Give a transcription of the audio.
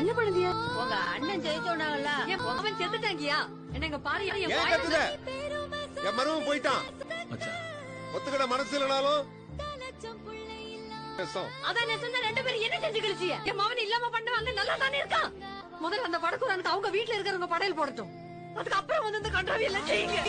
என்ன பண்ணுதிய உங்க அண்ணன் ஜெயிச்சோனாங்கல்ல என் அவன் செத்துட்டாங்கயா? என்னங்க பாரு என் ஏன் வாயில கத்துத என் மருமன் போயிட்டான். ஒத்துக்கிட மனசு இல்லனாலும் அதான் நெசந்த ரெண்டு பேரும் என்ன செஞ்சு கிழிச்சிய? என் மவன் இல்லாம பண்ணுவாங்க நல்லா தானே இருக்கான். முதல்ல அந்த வடக்குறானுக்கு அவங்க வீட்டுல இருக்கிறவங்க படையல் போடட்டும். அதுக்கு அப்புறம் வந்து இந்த கண்டாவி எல்லாம் செய்யுங்க